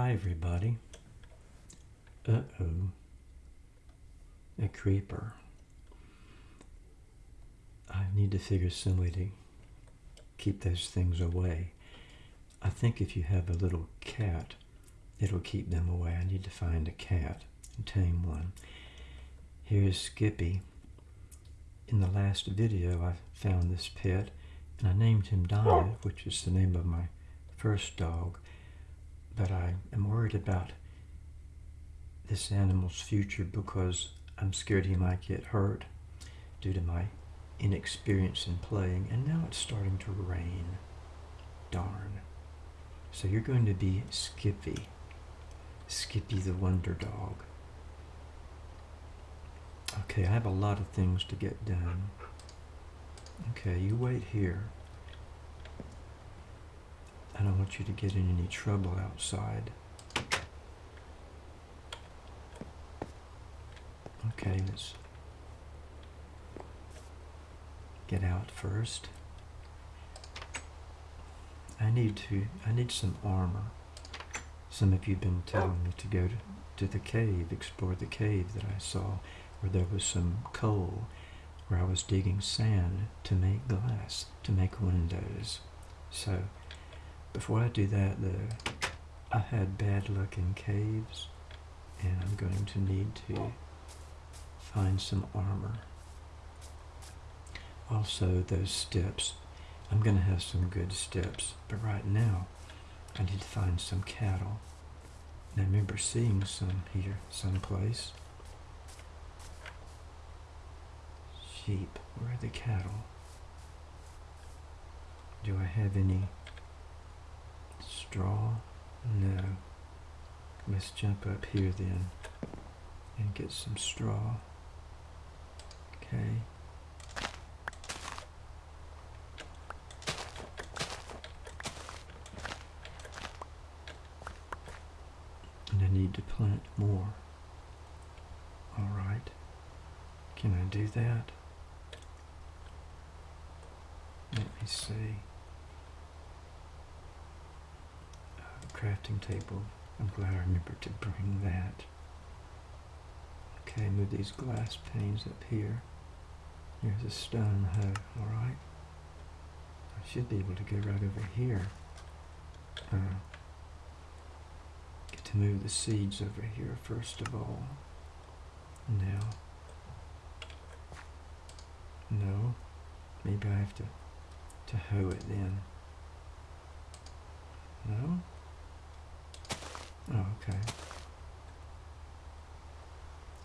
Hi, everybody. Uh oh. A creeper. I need to figure some way to keep those things away. I think if you have a little cat, it'll keep them away. I need to find a cat and tame one. Here's Skippy. In the last video, I found this pet and I named him Donna, which is the name of my first dog. But I am worried about this animal's future because I'm scared he might get hurt due to my inexperience in playing. And now it's starting to rain. Darn. So you're going to be Skippy. Skippy the Wonder Dog. Okay, I have a lot of things to get done. Okay, you wait here. I don't want you to get in any trouble outside. Okay, let's get out first. I need to, I need some armor. Some of you have been telling me to go to, to the cave, explore the cave that I saw where there was some coal where I was digging sand to make glass, to make windows. So before I do that though, I had bad luck in caves and I'm going to need to find some armor. Also those steps, I'm going to have some good steps, but right now I need to find some cattle. And I remember seeing some here someplace. Sheep, where are the cattle? Do I have any straw? No. Let's jump up here then and get some straw. Okay. And I need to plant more. Alright. Can I do that? Let me see. Uh, crafting table. I'm glad I remembered to bring that. Okay, move these glass panes up here. Here's a stone hoe, alright? I should be able to go right over here. Uh, get to move the seeds over here first of all. Now. No. Maybe I have to, to hoe it then. No? Oh, okay.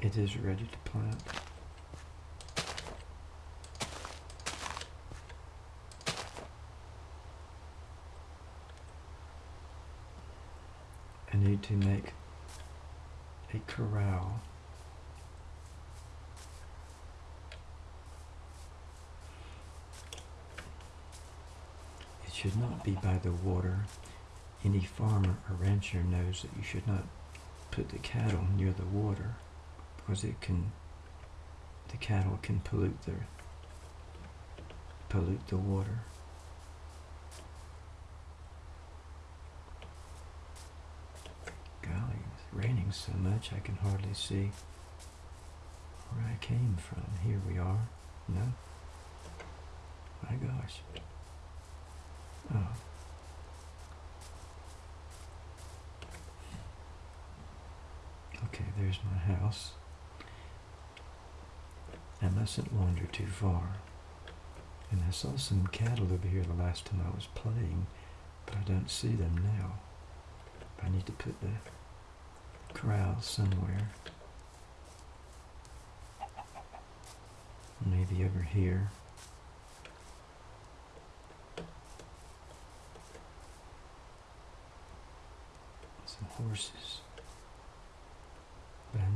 It is ready to plant. I need to make a corral. It should not be by the water. Any farmer or rancher knows that you should not put the cattle near the water because it can the cattle can pollute the pollute the water. Golly, it's raining so much I can hardly see where I came from. Here we are. No? My gosh. Oh. Okay, there's my house. I mustn't wander too far. And I saw some cattle over here the last time I was playing, but I don't see them now. I need to put the corral somewhere. Maybe over here. Some horses.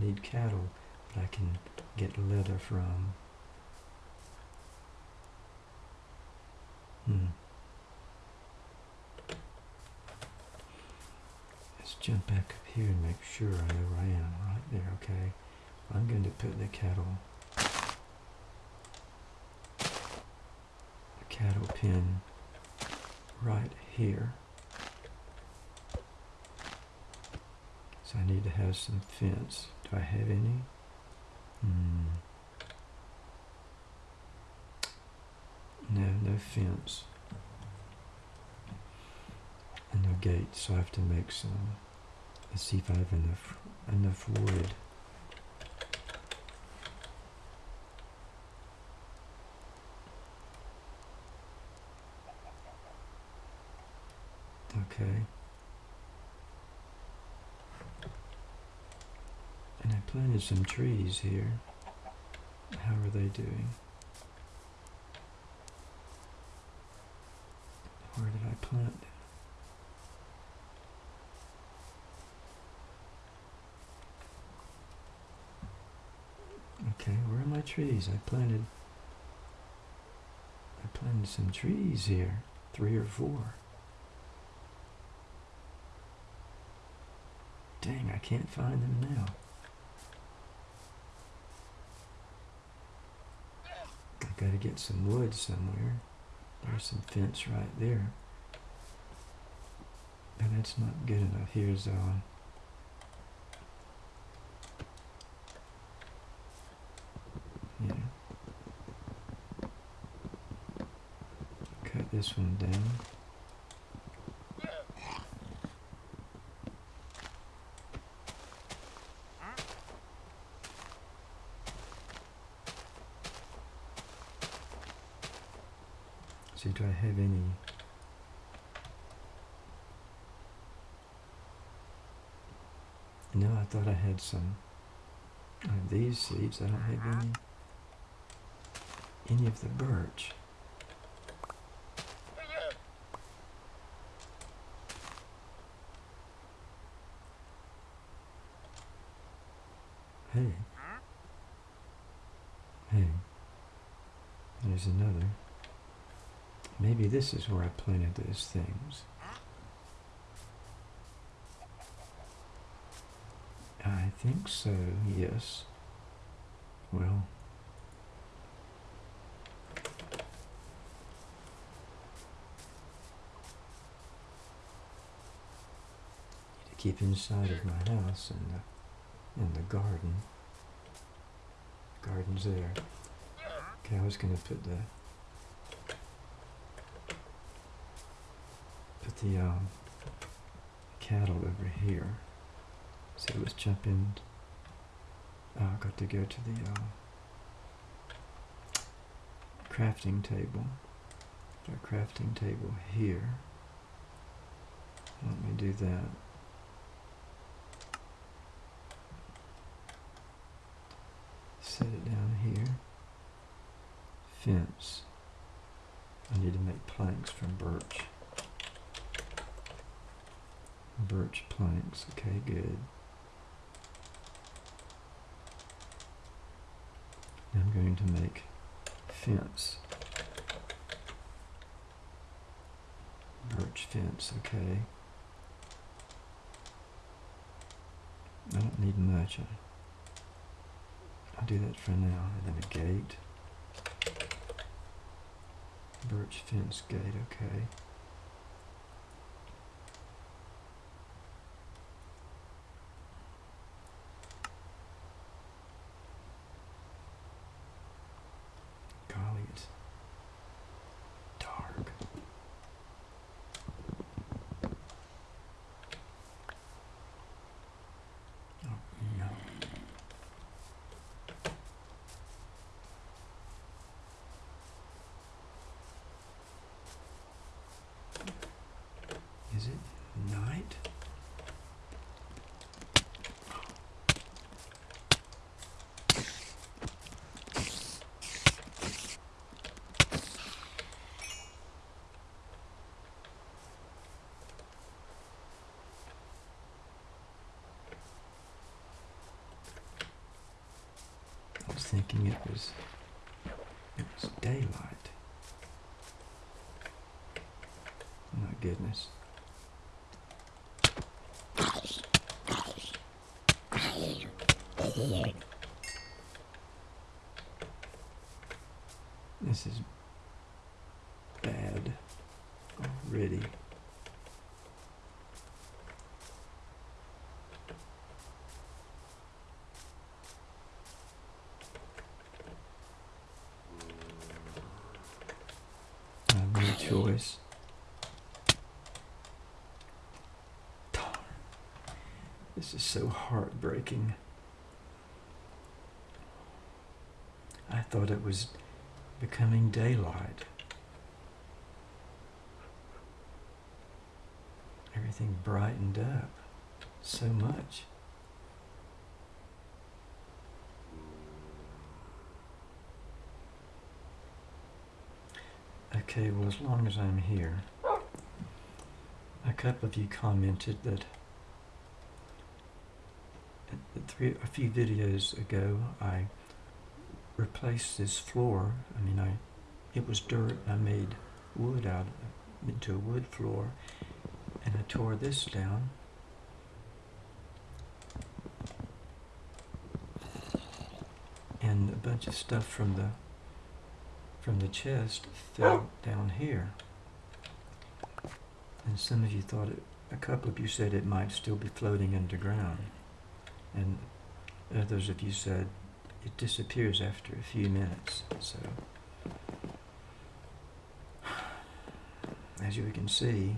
Need cattle that I can get leather from. Hmm. Let's jump back up here and make sure I know where I am. Right there, okay. I'm going to put the cattle, the cattle pen right here. So I need to have some fence. Do I have any? Hmm. No, no fence. And no gate, so I have to make some. Let's see if I have enough enough wood. Okay. And I planted some trees here. How are they doing? Where did I plant? Okay, where are my trees? I planted I planted some trees here. Three or four. Dang, I can't find them now. I gotta get some wood somewhere. There's some fence right there. But that's not good enough. Here's uh yeah. Cut this one down. Have any? No, I thought I had some. These seeds. I don't have any. Any of the birch. Maybe this is where I planted those things. I think so, yes. Well, to keep inside of my house and the, and the garden. Garden's there. Okay, I was going to put the the um, cattle over here. So let's jump in. Oh, I got to go to the uh, crafting table. Our crafting table here. Let me do that. Set it down here. Fence. I need to make planks from birch. Birch planks, okay, good. I'm going to make fence. Birch fence, okay. I don't need much. I'll do that for now. And then a gate. Birch fence gate, okay. Golly, it's dark. Oh, no. Is it night? I was thinking it was it was daylight. My goodness. This is bad already. voice. Darn. This is so heartbreaking. I thought it was becoming daylight. Everything brightened up so much. Okay, well, as long as I'm here, a couple of you commented that three, a few videos ago I replaced this floor. I mean, I it was dirt. I made wood out of, into a wood floor, and I tore this down. And a bunch of stuff from the from the chest fell oh! down here. And some of you thought it, a couple of you said it might still be floating underground. And others of you said it disappears after a few minutes. So, as you can see,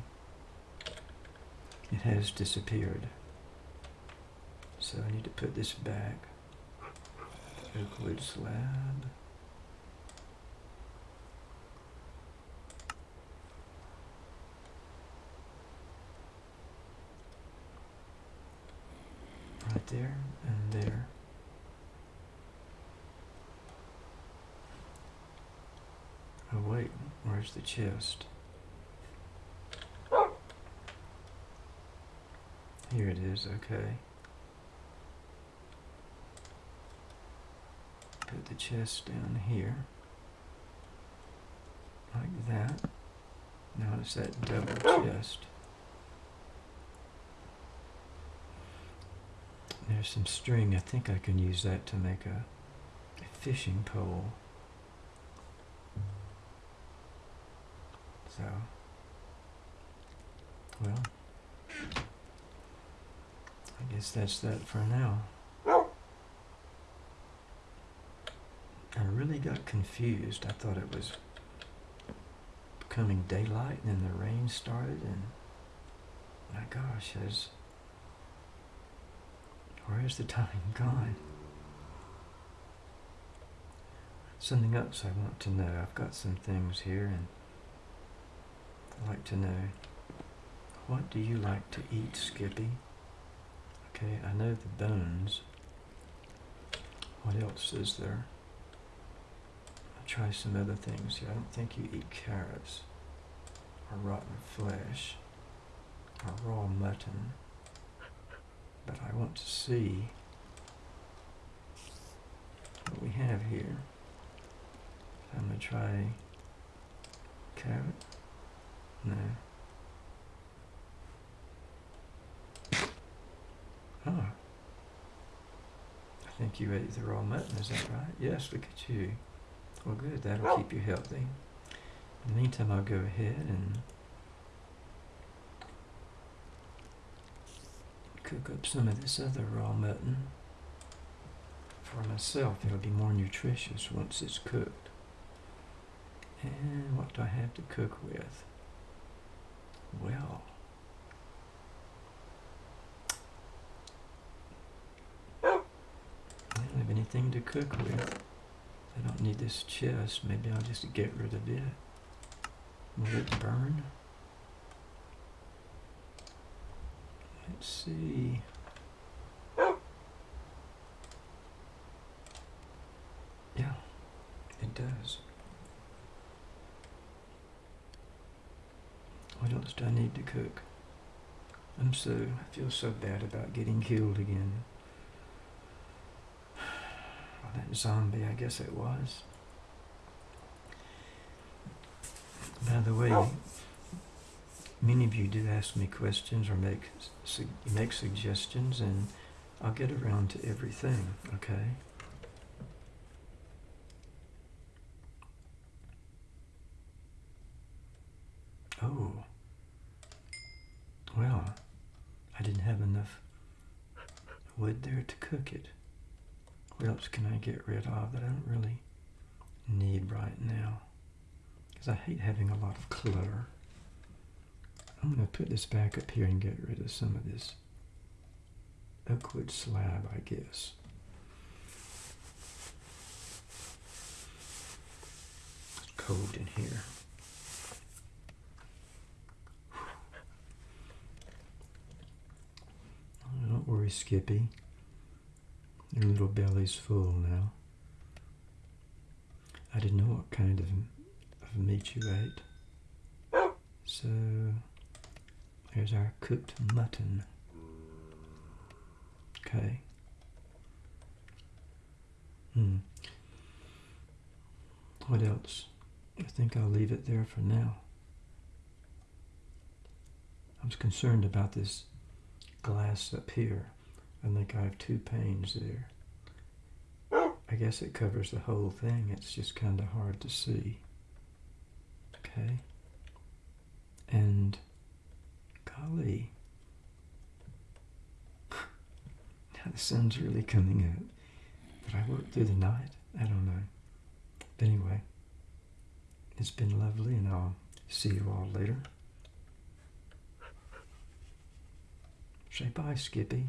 it has disappeared. So I need to put this back. Wood slab. There and there. Oh wait, where's the chest? Here it is, okay. Put the chest down here. Like that. notice that double chest. There's some string. I think I can use that to make a, a fishing pole. So, well, I guess that's that for now. I really got confused. I thought it was becoming daylight and then the rain started and my gosh, has where's the time gone? Something else I want to know. I've got some things here and I'd like to know what do you like to eat, Skippy? Okay, I know the bones. What else is there? I'll try some other things here. I don't think you eat carrots or rotten flesh or raw mutton. But I want to see what we have here. I'm going to try carrot. No. Oh. I think you ate the raw mutton, is that right? Yes, look at you. Well, good. That'll keep you healthy. In the meantime, I'll go ahead and cook up some of this other raw mutton for myself. It'll be more nutritious once it's cooked. And what do I have to cook with? Well, I don't have anything to cook with. I don't need this chest. Maybe I'll just get rid of it. Will it burn? Let's see. Yeah, it does. What else do I need to cook? I'm so, I feel so bad about getting killed again. Well, that zombie, I guess it was. By the way, oh. Many of you do ask me questions or make make suggestions, and I'll get around to everything. Okay. Oh. Well, I didn't have enough wood there to cook it. What else can I get rid of that I don't really need right now? because I hate having a lot of clutter. I'm going to put this back up here and get rid of some of this oakwood slab, I guess. It's cold in here. Don't worry, Skippy. Your little belly's full now. I didn't know what kind of, of meat you ate. So, there's our cooked mutton. Okay. Hmm. What else? I think I'll leave it there for now. I was concerned about this glass up here. I think I have two panes there. I guess it covers the whole thing. It's just kind of hard to see. Okay. And golly. now the sun's really coming out. But I work through the night? I don't know. But anyway, it's been lovely and I'll see you all later. Say bye, Skippy.